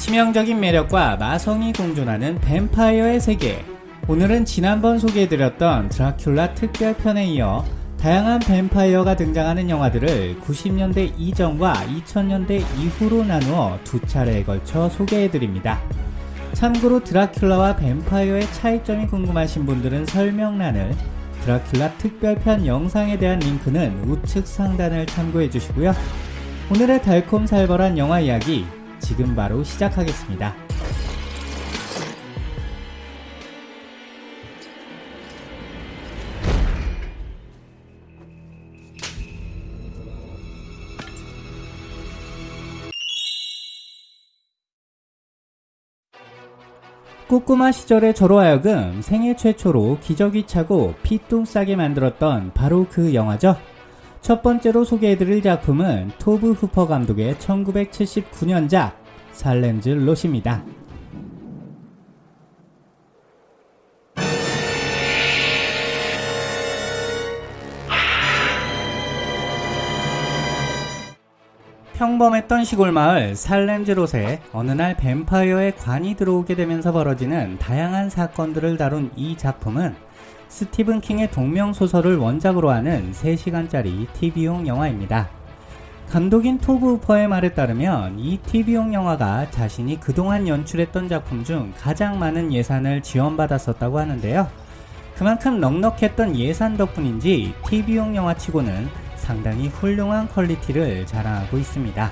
치명적인 매력과 마성이 공존하는 뱀파이어의 세계. 오늘은 지난번 소개해드렸던 드라큘라 특별편에 이어 다양한 뱀파이어가 등장하는 영화들을 90년대 이전과 2000년대 이후로 나누어 두 차례에 걸쳐 소개해드립니다. 참고로 드라큘라와 뱀파이어의 차이점이 궁금하신 분들은 설명란을 드라큘라 특별편 영상에 대한 링크는 우측 상단을 참고해 주시고요. 오늘의 달콤살벌한 영화 이야기 지금 바로 시작하겠습니다. 꼬꼬마 시절의 저로 하여금 생애 최초로 기저귀 차고 피똥 싸게 만들었던 바로 그 영화죠. 첫 번째로 소개해드릴 작품은 토브 후퍼 감독의 1979년작 살렘즈 롯입니다. 평범했던 시골 마을 살렘즈롯에 어느 날 뱀파이어의 관이 들어오게 되면서 벌어지는 다양한 사건들을 다룬 이 작품은 스티븐 킹의 동명소설을 원작으로 하는 3시간짜리 TV용 영화입니다. 감독인 토브 후퍼의 말에 따르면 이 TV용 영화가 자신이 그동안 연출했던 작품 중 가장 많은 예산을 지원받았었다고 하는데요. 그만큼 넉넉했던 예산 덕분인지 TV용 영화치고는 상당히 훌륭한 quality를 자랑하고 있습니다.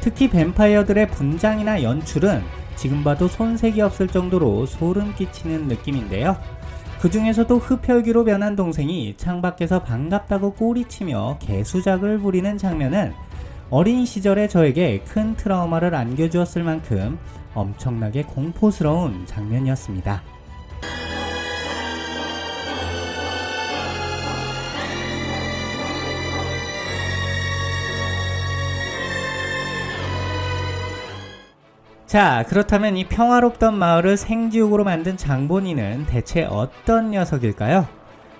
특히 뱀파이어들의 분장이나 연출은 지금 봐도 손색이 없을 정도로 소름 끼치는 느낌인데요. 그 중에서도 흡혈귀로 변한 동생이 창밖에서 반갑다고 꼬리치며 개수작을 부리는 장면은 어린 시절의 저에게 큰 트라우마를 안겨주었을 만큼 엄청나게 공포스러운 장면이었습니다. 자, 그렇다면 이 평화롭던 마을을 생지옥으로 만든 장본인은 대체 어떤 녀석일까요?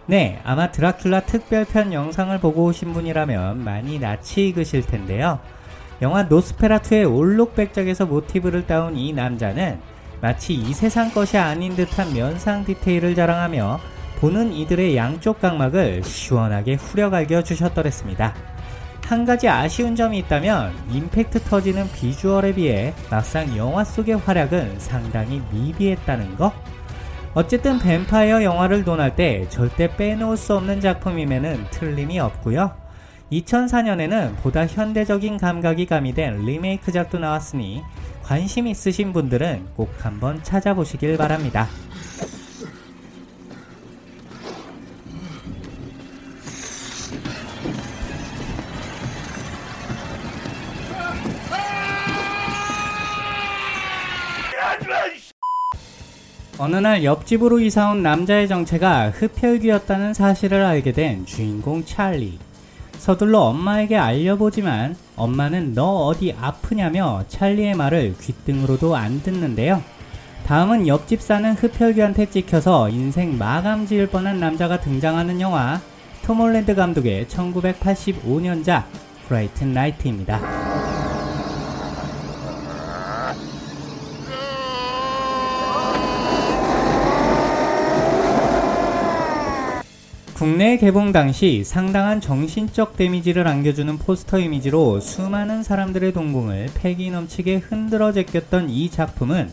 네, 아마 드라큘라 특별편 영상을 보고 오신 분이라면 많이 낯이 익으실 텐데요. 영화 노스페라투의 올록백작에서 모티브를 따온 이 남자는 마치 이 세상 것이 아닌 듯한 면상 디테일을 자랑하며 보는 이들의 양쪽 각막을 시원하게 후려갈겨 주셨더랬습니다. 한 가지 아쉬운 점이 있다면 임팩트 터지는 비주얼에 비해 막상 영화 속의 활약은 상당히 미비했다는 거? 어쨌든 뱀파이어 영화를 논할 때 절대 빼놓을 수 없는 작품임에는 틀림이 없고요. 2004년에는 보다 현대적인 감각이 가미된 리메이크작도 나왔으니 관심 있으신 분들은 꼭 한번 찾아보시길 바랍니다. 어느 날 옆집으로 이사온 남자의 정체가 흡혈귀였다는 사실을 알게 된 주인공 찰리. 서둘러 엄마에게 알려보지만 엄마는 너 어디 아프냐며 찰리의 말을 귓등으로도 안 듣는데요. 다음은 옆집 사는 흡혈귀한테 찍혀서 인생 마감 지을 뻔한 남자가 등장하는 영화 톰 홀랜드 감독의 1985년작 브라이튼 나이트입니다. 국내 개봉 당시 상당한 정신적 데미지를 안겨주는 포스터 이미지로 수많은 사람들의 동공을 패기 넘치게 흔들어 제꼈던 이 작품은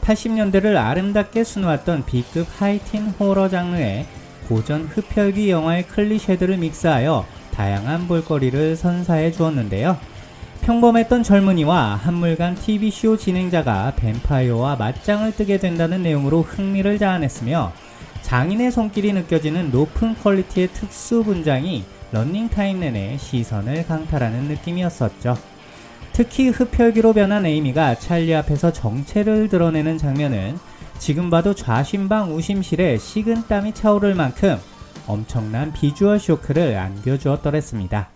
80년대를 아름답게 수놓았던 B급 하이틴 호러 장르의 고전 흡혈귀 영화의 클리셰들을 믹스하여 다양한 볼거리를 선사해 주었는데요. 평범했던 젊은이와 한물간 TV쇼 진행자가 뱀파이어와 맞짱을 뜨게 된다는 내용으로 흥미를 자아냈으며 장인의 손길이 느껴지는 높은 퀄리티의 특수 분장이 런닝타임 내내 시선을 강탈하는 느낌이었었죠. 특히 흡혈귀로 변한 에이미가 찰리 앞에서 정체를 드러내는 장면은 지금 봐도 좌심방 우심실에 식은땀이 차오를 만큼 엄청난 비주얼 쇼크를 안겨주었더랬습니다.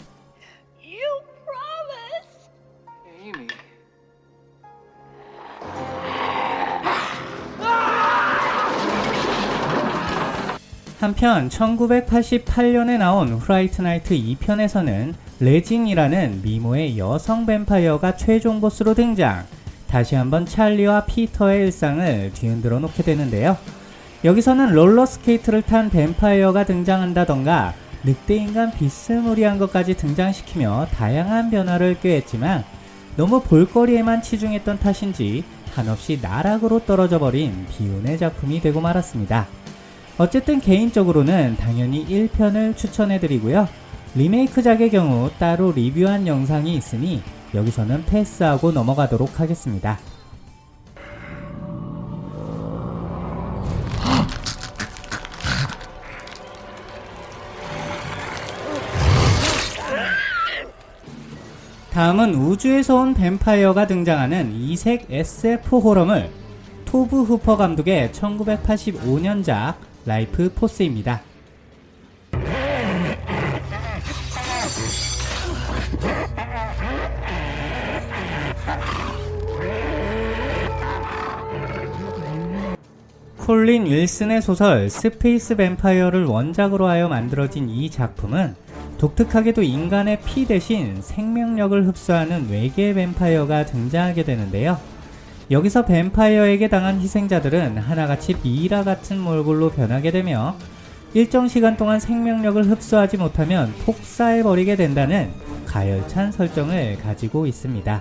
한편 1988년에 나온 Fright Night 2편에서는 레진이라는 미모의 여성 뱀파이어가 최종 보스로 등장 다시 한번 찰리와 피터의 일상을 뒤흔들어 놓게 되는데요. 여기서는 롤러스케이트를 탄 뱀파이어가 등장한다던가 늑대인간 비스무리한 것까지 등장시키며 다양한 변화를 꾀했지만 너무 볼거리에만 치중했던 탓인지 한없이 나락으로 떨어져 버린 비운의 작품이 되고 말았습니다. 어쨌든 개인적으로는 당연히 1편을 추천해드리고요. 리메이크작의 경우 따로 리뷰한 영상이 있으니 여기서는 패스하고 넘어가도록 하겠습니다. 다음은 우주에서 온 뱀파이어가 등장하는 이색 SF 호러물 토브 후퍼 감독의 1985년작 Lifeforce입니다. 콜린 윌슨의 소설 Space Vampire를 원작으로 하여 만들어진 이 작품은 독특하게도 인간의 피 대신 생명력을 흡수하는 외계 뱀파이어가 등장하게 되는데요. 여기서 뱀파이어에게 당한 희생자들은 하나같이 미이라 같은 몰골로 변하게 되며 일정 시간 동안 생명력을 흡수하지 못하면 폭사해버리게 된다는 가열찬 설정을 가지고 있습니다.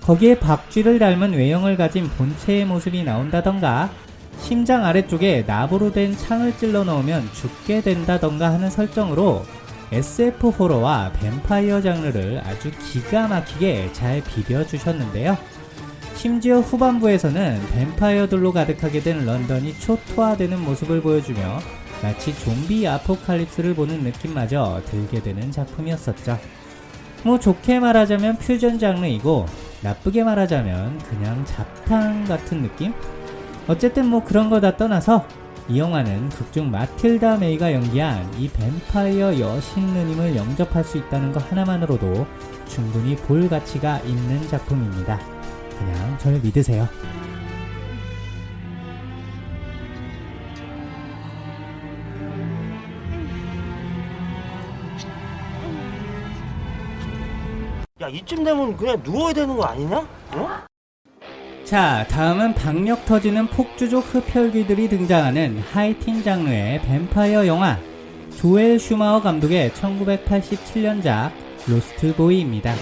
거기에 박쥐를 닮은 외형을 가진 본체의 모습이 나온다던가 심장 아래쪽에 나무로 된 창을 찔러 넣으면 죽게 된다던가 하는 설정으로 SF 호러와 뱀파이어 장르를 아주 기가 막히게 잘 비벼주셨는데요. 심지어 후반부에서는 뱀파이어들로 가득하게 된 런던이 초토화되는 모습을 보여주며 마치 좀비 아포칼립스를 보는 느낌마저 들게 되는 작품이었었죠. 뭐 좋게 말하자면 퓨전 장르이고 나쁘게 말하자면 그냥 잡탕 같은 느낌? 어쨌든 뭐 그런 거 다 떠나서 이 영화는 극중 마틸다 메이가 연기한 이 뱀파이어 여신 누님을 영접할 수 있다는 것 하나만으로도 충분히 볼 가치가 있는 작품입니다. 그냥 절 믿으세요. 야 이쯤 되면 그냥 누워야 되는 거 아니냐? 어? 자, 다음은 박력 터지는 폭주족 흡혈귀들이 등장하는 하이틴 장르의 뱀파이어 영화 조엘 슈마워 감독의 1987년작 Lost Boy입니다.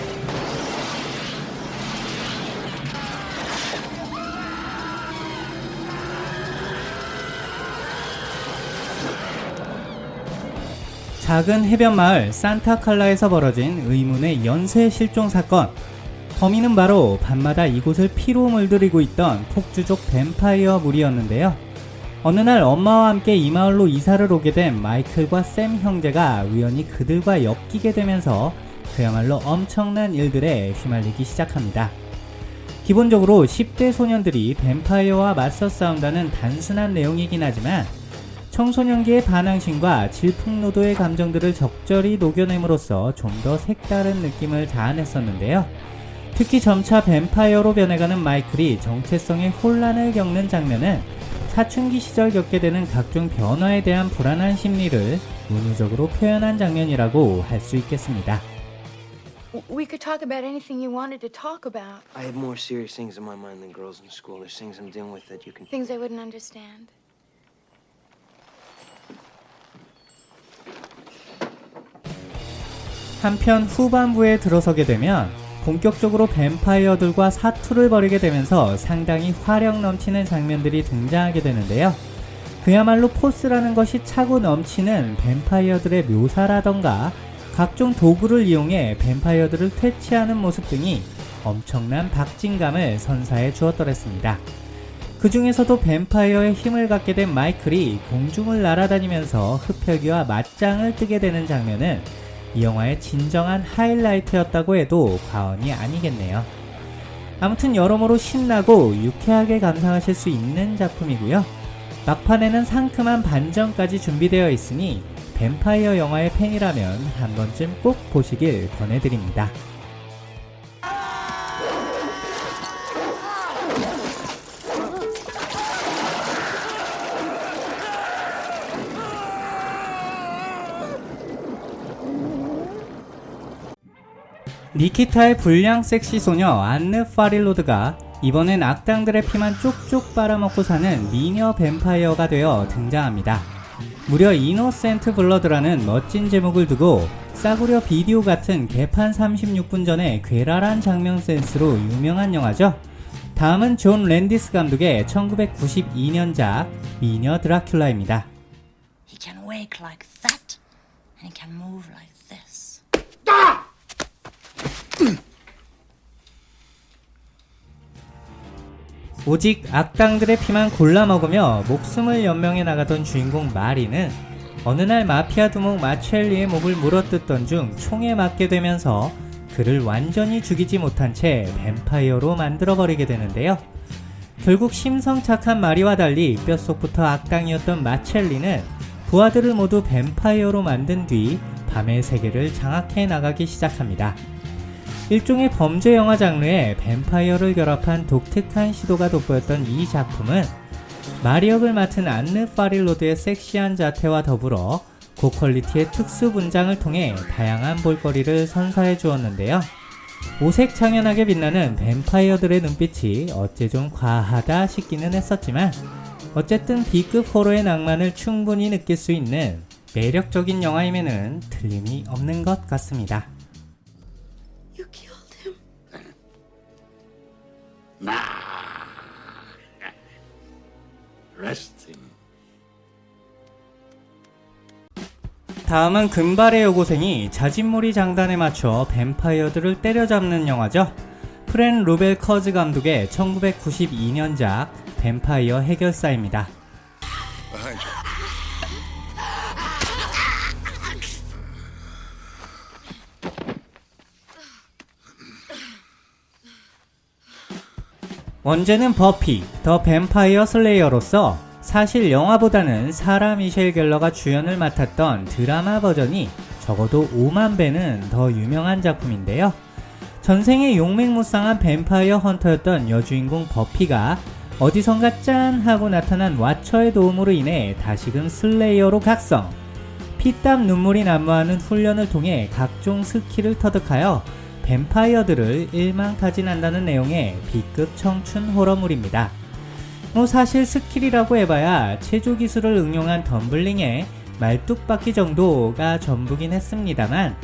작은 해변 마을 산타칼라에서 벌어진 의문의 연쇄 실종 사건. 범인은 바로 밤마다 이곳을 피로 물들이고 있던 폭주족 뱀파이어 무리였는데요. 어느 날 엄마와 함께 이 마을로 이사를 오게 된 마이클과 샘 형제가 우연히 그들과 엮이게 되면서 그야말로 엄청난 일들에 휘말리기 시작합니다. 기본적으로 10대 소년들이 뱀파이어와 맞서 싸운다는 단순한 내용이긴 하지만 청소년기의 반항심과 질풍노도의 감정들을 적절히 녹여냄으로써 좀 더 색다른 느낌을 자아냈었는데요. 특히 점차 뱀파이어로 변해가는 마이클이 정체성의 혼란을 겪는 장면은 사춘기 시절 겪게 되는 각종 변화에 대한 불안한 심리를 은유적으로 표현한 장면이라고 할 수 있겠습니다. We could talk about anything you wanted to talk about. I have more serious things on my mind than girls in school. There's things I'm dealing with that you can. Things I wouldn't understand. 한편 후반부에 들어서게 되면 본격적으로 뱀파이어들과 사투를 벌이게 되면서 상당히 화력 넘치는 장면들이 등장하게 되는데요. 그야말로 포스라는 것이 차고 넘치는 뱀파이어들의 묘사라던가 각종 도구를 이용해 뱀파이어들을 퇴치하는 모습 등이 엄청난 박진감을 선사해 주었더랬습니다. 그 중에서도 뱀파이어의 힘을 갖게 된 마이클이 공중을 날아다니면서 흡혈귀와 맞짱을 뜨게 되는 장면은 이 영화의 진정한 하이라이트였다고 해도 과언이 아니겠네요. 아무튼 여러모로 신나고 유쾌하게 감상하실 수 있는 작품이고요. 막판에는 상큼한 반전까지 준비되어 있으니 뱀파이어 영화의 팬이라면 한 번쯤 꼭 보시길 권해드립니다. 니키타의 불량 섹시 소녀 안느 파릴로드가 이번엔 악당들의 피만 쪽쪽 빨아먹고 사는 미녀 뱀파이어가 되어 등장합니다. 무려 Innocent Blood라는 멋진 제목을 두고 싸구려 비디오 같은 개판 36분 전의 괴랄한 작명 센스로 유명한 영화죠. 다음은 존 랜디스 감독의 1992년작 미녀 드라큘라입니다. 오직 악당들의 피만 골라 먹으며 목숨을 연명해 나가던 주인공 마리는 어느 날 마피아 두목 마첼리의 목을 물어뜯던 중 총에 맞게 되면서 그를 완전히 죽이지 못한 채 뱀파이어로 만들어버리게 되는데요. 결국 심성 착한 마리와 달리 뼛속부터 악당이었던 마첼리는 부하들을 모두 뱀파이어로 만든 뒤 밤의 세계를 장악해 나가기 시작합니다. 일종의 범죄 영화 장르에 뱀파이어를 결합한 독특한 시도가 돋보였던 이 작품은 마리 역을 맡은 안느 파릴로드의 섹시한 자태와 더불어 고퀄리티의 특수 분장을 통해 다양한 볼거리를 선사해 주었는데요. 오색 창연하게 빛나는 뱀파이어들의 눈빛이 어째 좀 과하다 싶기는 했었지만 어쨌든 B급 호러의 낭만을 충분히 느낄 수 있는 매력적인 영화임에는 틀림이 없는 것 같습니다. Arrest him. 다음은 금발의 여고생이 자진몰이 장단에 맞춰 뱀파이어들을 때려잡는 영화죠. 프렌 루벨 커즈 감독의 1992년작 뱀파이어 해결사입니다. 원제는 Buffy, the Vampire Slayer로서 사실 영화보다는 사라 미셸 갤러가 주연을 맡았던 드라마 버전이 적어도 5만 배는 더 유명한 작품인데요. 전생에 용맹무쌍한 뱀파이어 헌터였던 여주인공 버피가 어디선가 짠 하고 나타난 와처의 도움으로 인해 다시금 slayer로 각성. 피땀 눈물이 난무하는 훈련을 통해 각종 스킬을 터득하여 뱀파이어들을 일망타진한다는 내용의 B급 청춘 호러물입니다. 뭐 사실 스킬이라고 해봐야 체조 기술을 응용한 덤블링의 말뚝박기 정도가 전부긴 했습니다만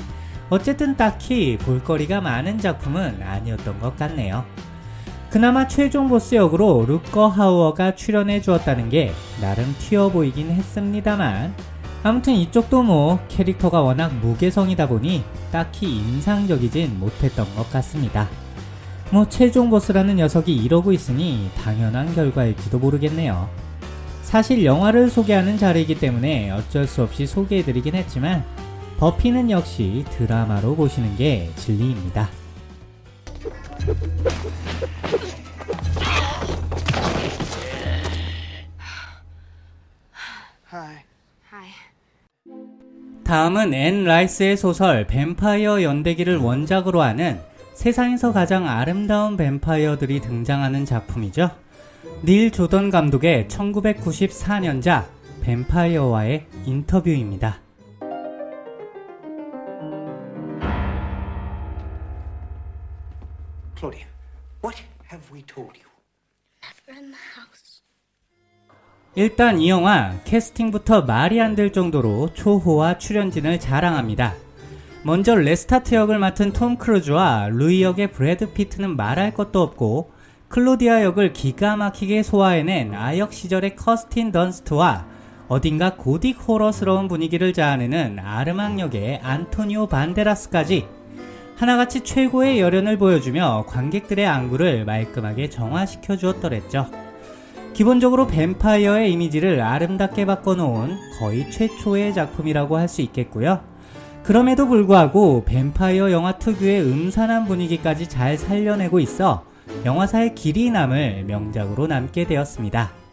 어쨌든 딱히 볼거리가 많은 작품은 아니었던 것 같네요. 그나마 최종 보스 역으로 룻거 하우어가 출연해 주었다는 게 나름 튀어 보이긴 했습니다만 아무튼 이쪽도 뭐 캐릭터가 워낙 무개성이다 보니 딱히 인상적이진 못했던 것 같습니다. 뭐 최종 보스라는 녀석이 이러고 있으니 당연한 결과일지도 모르겠네요. 사실 영화를 소개하는 자리이기 때문에 어쩔 수 없이 소개해드리긴 했지만 버피는 역시 드라마로 보시는 게 진리입니다. 다음은 앤 라이스의 소설 뱀파이어 연대기를 원작으로 하는 세상에서 가장 아름다운 뱀파이어들이 등장하는 작품이죠. 닐 조던 감독의 1994년작 뱀파이어와의 인터뷰입니다. Claudia, what have we told you? Never. 일단 이 영화 캐스팅부터 말이 안 될 정도로 초호화 출연진을 자랑합니다. 먼저 레스타트 역을 맡은 톰 크루즈와 루이 역의 브래드 피트는 말할 것도 없고 클로디아 역을 기가 막히게 소화해낸 아역 시절의 커스틴 던스트와 어딘가 고딕 호러스러운 분위기를 자아내는 아르망 역의 안토니오 반데라스까지 하나같이 최고의 열연을 보여주며 관객들의 안구를 말끔하게 정화시켜 주었더랬죠. 기본적으로 뱀파이어의 이미지를 아름답게 바꿔놓은 거의 최초의 작품이라고 할 수 있겠고요. 그럼에도 불구하고 뱀파이어 영화 특유의 음산한 분위기까지 잘 살려내고 있어 영화사의 길이 남을 명작으로 남게 되었습니다.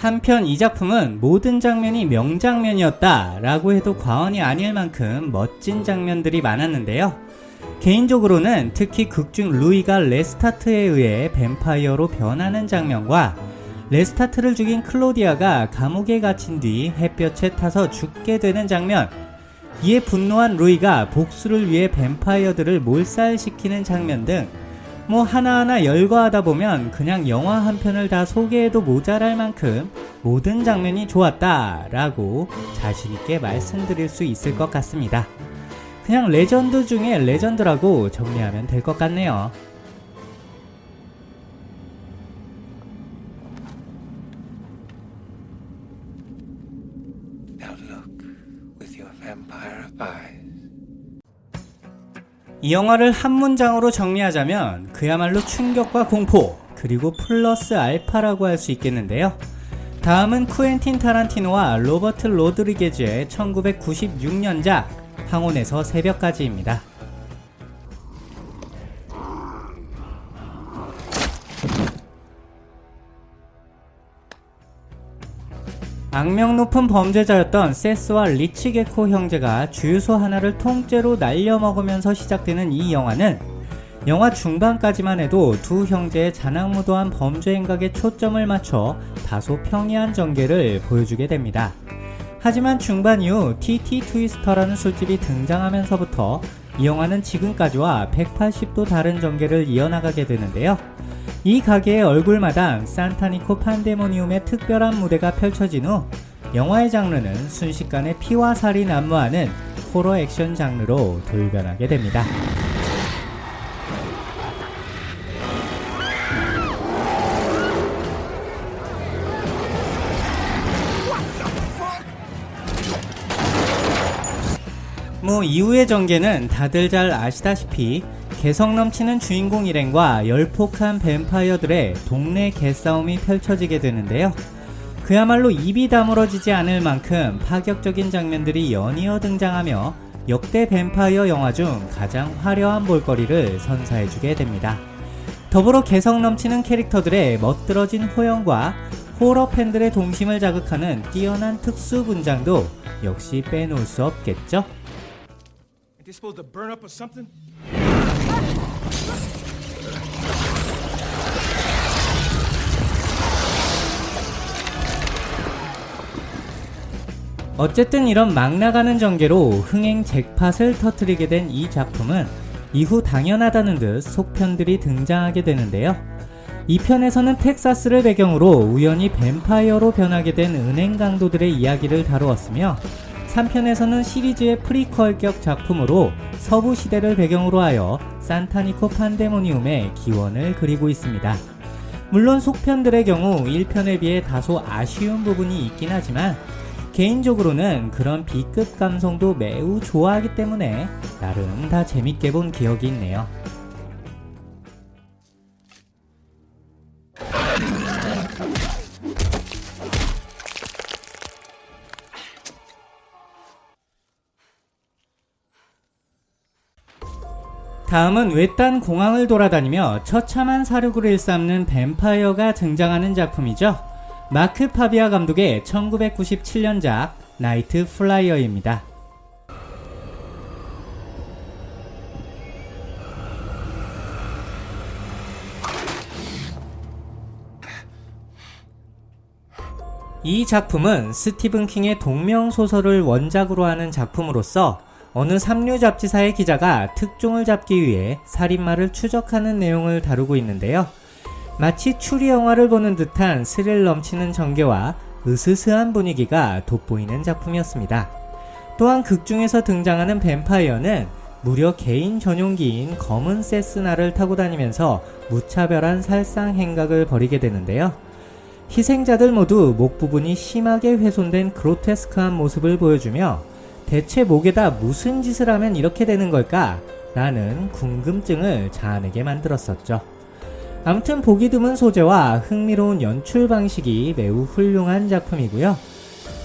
한편 이 작품은 모든 장면이 명장면이었다 라고 해도 과언이 아닐 만큼 멋진 장면들이 많았는데요. 개인적으로는 특히 극중 루이가 레스타트에 의해 뱀파이어로 변하는 장면과 레스타트를 죽인 클로디아가 감옥에 갇힌 뒤 햇볕에 타서 죽게 되는 장면. 이에 분노한 루이가 복수를 위해 뱀파이어들을 몰살시키는 장면 등 뭐 하나하나 열거하다 보면 그냥 영화 한 편을 다 소개해도 모자랄 만큼 모든 장면이 좋았다 라고 자신있게 말씀드릴 수 있을 것 같습니다. 그냥 레전드 중에 레전드라고 정리하면 될 것 같네요. 이 영화를 한 문장으로 정리하자면 그야말로 충격과 공포 그리고 플러스 알파라고 할 수 있겠는데요. 다음은 쿠엔틴 타란티노와 로버트 로드리게즈의 1996년작 황혼에서 새벽까지입니다. 악명 높은 범죄자였던 세스와 리치 게코 형제가 주유소 하나를 통째로 날려먹으면서 시작되는 이 영화는 영화 중반까지만 해도 두 형제의 자랑무도한 범죄 행각에 초점을 맞춰 다소 평이한 전개를 보여주게 됩니다. 하지만 중반 이후 TT 트위스터라는 술집이 등장하면서부터 이 영화는 지금까지와 180도 다른 전개를 이어나가게 되는데요. 이 가게의 얼굴마당 산타니코 판데모니움의 특별한 무대가 펼쳐진 후 영화의 장르는 순식간에 피와 살이 난무하는 호러 액션 장르로 돌변하게 됩니다. 뭐 이후의 전개는 다들 잘 아시다시피 개성 넘치는 주인공 일행과 열폭한 뱀파이어들의 동네 개싸움이 펼쳐지게 되는데요. 그야말로 입이 다물어지지 않을 만큼 파격적인 장면들이 연이어 등장하며 역대 뱀파이어 영화 중 가장 화려한 볼거리를 선사해주게 됩니다. 더불어 개성 넘치는 캐릭터들의 멋들어진 호연과 호러 팬들의 동심을 자극하는 뛰어난 특수 분장도 역시 빼놓을 수 없겠죠? They supposed to burn up or something? 어쨌든 이런 막 나가는 전개로 흥행 잭팟을 터뜨리게 된 이 작품은 이후 당연하다는 듯 속편들이 등장하게 되는데요. 2편에서는 텍사스를 배경으로 우연히 뱀파이어로 변하게 된 은행 강도들의 이야기를 다루었으며 3편에서는 시리즈의 프리퀄격 작품으로 서부 시대를 배경으로 하여 산타니코 판데모니움의 기원을 그리고 있습니다. 물론 속편들의 경우 1편에 비해 다소 아쉬운 부분이 있긴 하지만 개인적으로는 그런 B급 감성도 매우 좋아하기 때문에 나름 다 재밌게 본 기억이 있네요. 다음은 외딴 공항을 돌아다니며 처참한 사륙을 일삼는 뱀파이어가 등장하는 작품이죠. 마크 파비아 감독의 1997년작 나이트 플라이어입니다. 이 작품은 스티븐 킹의 동명 소설을 원작으로 하는 작품으로서 어느 삼류 잡지사의 기자가 특종을 잡기 위해 살인마를 추적하는 내용을 다루고 있는데요. 마치 추리 영화를 보는 듯한 스릴 넘치는 전개와 으스스한 분위기가 돋보이는 작품이었습니다. 또한 극 중에서 등장하는 뱀파이어는 무려 개인 전용기인 검은 세스나를 타고 다니면서 무차별한 살상 행각을 벌이게 되는데요. 희생자들 모두 목 부분이 심하게 훼손된 그로테스크한 모습을 보여주며 대체 목에다 무슨 짓을 하면 이렇게 되는 걸까? 라는 궁금증을 자아내게 만들었었죠. 아무튼 보기 드문 소재와 흥미로운 연출 방식이 매우 훌륭한 작품이고요.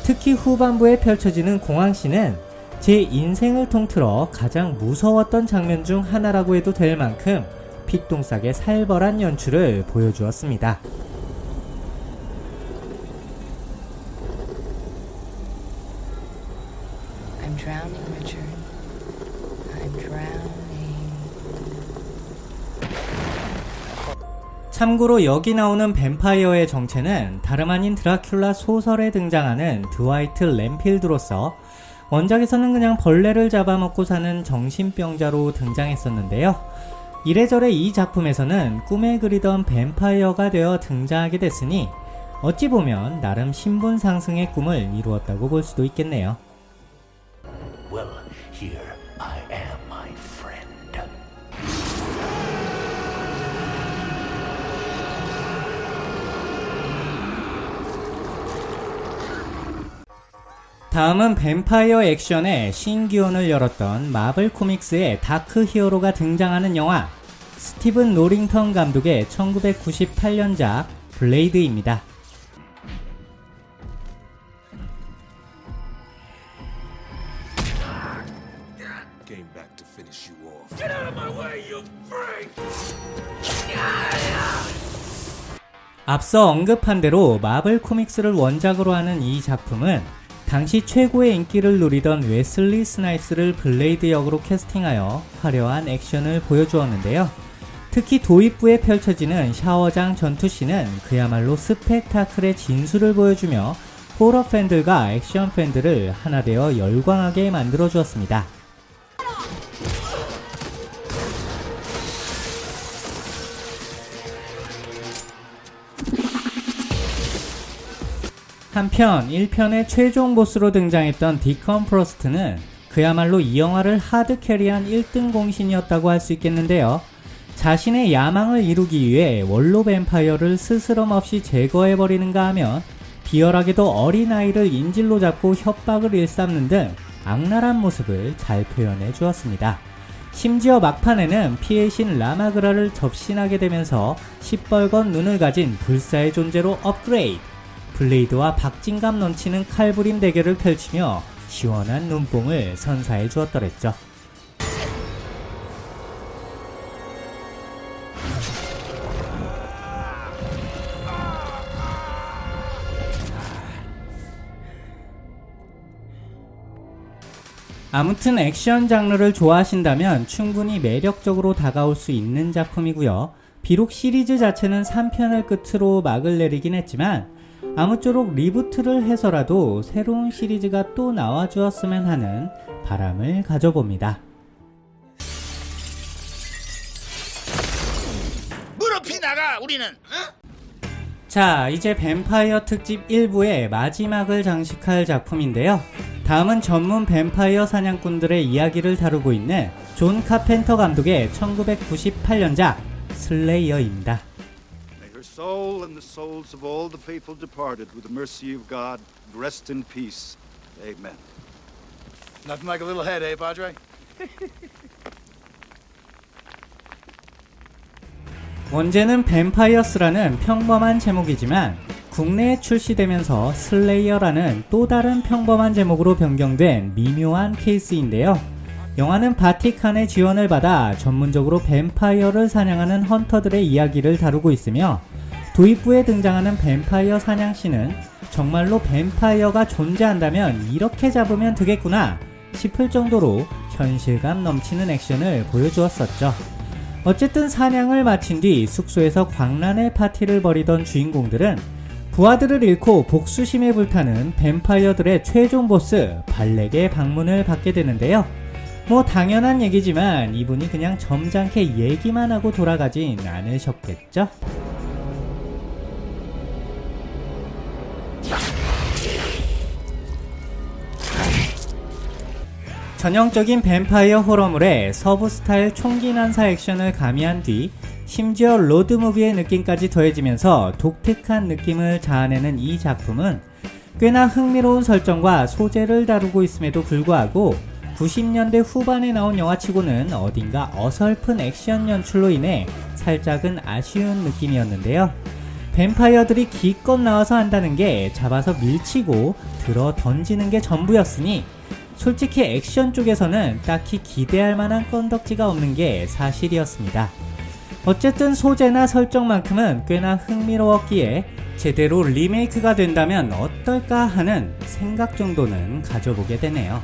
특히 후반부에 펼쳐지는 공항씬은 제 인생을 통틀어 가장 무서웠던 장면 중 하나라고 해도 될 만큼 피똥싸게 살벌한 연출을 보여주었습니다. I'm drowning, Richard. I'm drowning. 참고로 여기 나오는 뱀파이어의 정체는 다름 아닌 드라큘라 소설에 등장하는 드와이트 램필드로서 원작에서는 그냥 벌레를 잡아먹고 사는 정신병자로 등장했었는데요. 이래저래 이 작품에서는 꿈에 그리던 뱀파이어가 되어 등장하게 됐으니 어찌 보면 나름 신분 상승의 꿈을 이루었다고 볼 수도 있겠네요. Well, 다음은 뱀파이어 액션의 신기원을 열었던 마블 코믹스의 다크 히어로가 등장하는 영화 스티븐 노링턴 감독의 1998년작 블레이드입니다. 앞서 언급한 대로 마블 코믹스를 원작으로 하는 이 작품은 당시 최고의 인기를 누리던 웨슬리 스나입스를 블레이드 역으로 캐스팅하여 화려한 액션을 보여주었는데요. 특히 도입부에 펼쳐지는 샤워장 전투씬은 그야말로 스펙타클의 진수를 보여주며 호러 팬들과 액션 팬들을 하나 되어 열광하게 만들어 주었습니다. 한편 1편의 최종 보스로 등장했던 디컨 프로스트는 그야말로 이 영화를 하드 캐리한 1등 공신이었다고 할 수 있겠는데요. 자신의 야망을 이루기 위해 원로 뱀파이어를 스스럼 없이 제거해버리는가 하면 비열하게도 어린아이를 인질로 잡고 협박을 일삼는 등 악랄한 모습을 잘 표현해 주었습니다. 심지어 막판에는 피의 신 라마그라를 접신하게 되면서 시뻘건 눈을 가진 불사의 존재로 업그레이드! 블레이드와 박진감 넘치는 칼부림 대결을 펼치며 시원한 눈뽕을 선사해 주었더랬죠. 아무튼 액션 장르를 좋아하신다면 충분히 매력적으로 다가올 수 있는 작품이고요. 비록 시리즈 자체는 3편을 끝으로 막을 내리긴 했지만 아무쪼록 리부트를 해서라도 새로운 시리즈가 또 나와주었으면 하는 바람을 가져봅니다. 무릎이 나가 우리는 자, 이제 뱀파이어 특집 1부의 마지막을 장식할 작품인데요. 다음은 전문 뱀파이어 사냥꾼들의 이야기를 다루고 있는 존 카펜터 감독의 1998년작 슬레이어입니다. Soul and the souls of all the faithful departed with the mercy of God rest in peace. Amen. Nothing like a little head, eh, Padre? 원제는 뱀파이어스라는 평범한 제목이지만 국내에 출시되면서 슬레이어라는 또 다른 평범한 제목으로 변경된 미묘한 케이스인데요. 영화는 바티칸의 지원을 받아 전문적으로 뱀파이어를 사냥하는 헌터들의 이야기를 다루고 있으며 도입부에 등장하는 뱀파이어 사냥씬은 정말로 뱀파이어가 존재한다면 이렇게 잡으면 되겠구나 싶을 정도로 현실감 넘치는 액션을 보여주었었죠. 어쨌든 사냥을 마친 뒤 숙소에서 광란의 파티를 벌이던 주인공들은 부하들을 잃고 복수심에 불타는 뱀파이어들의 최종 보스 발렉의 방문을 받게 되는데요. 뭐 당연한 얘기지만 이분이 그냥 점잖게 얘기만 하고 돌아가진 않으셨겠죠? 전형적인 뱀파이어 호러물에 서부 스타일 총기 난사 액션을 가미한 뒤 심지어 로드무비의 느낌까지 더해지면서 독특한 느낌을 자아내는 이 작품은 꽤나 흥미로운 설정과 소재를 다루고 있음에도 불구하고 90년대 후반에 나온 영화치고는 어딘가 어설픈 액션 연출로 인해 살짝은 아쉬운 느낌이었는데요. 뱀파이어들이 기껏 나와서 한다는 게 잡아서 밀치고 들어 던지는 게 전부였으니 솔직히 액션 쪽에서는 딱히 기대할 만한 건덕지가 없는 게 사실이었습니다. 어쨌든 소재나 설정만큼은 꽤나 흥미로웠기에 제대로 리메이크가 된다면 어떨까 하는 생각 정도는 가져보게 되네요.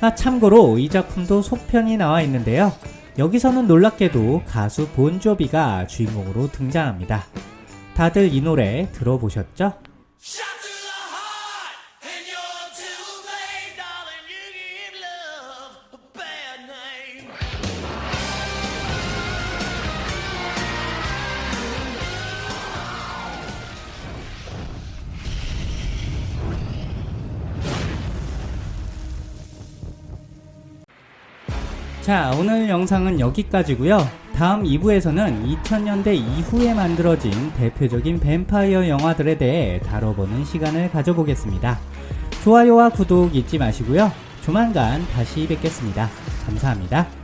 아, 참고로 이 작품도 속편이 나와 있는데요. 여기서는 놀랍게도 가수 본조비가 주인공으로 등장합니다. 다들 이 노래 들어보셨죠? 자, 오늘 영상은 여기까지고요. 다음 2부에서는 2000년대 이후에 만들어진 대표적인 뱀파이어 영화들에 대해 다뤄보는 시간을 가져보겠습니다. 좋아요와 구독 잊지 마시고요. 조만간 다시 뵙겠습니다. 감사합니다.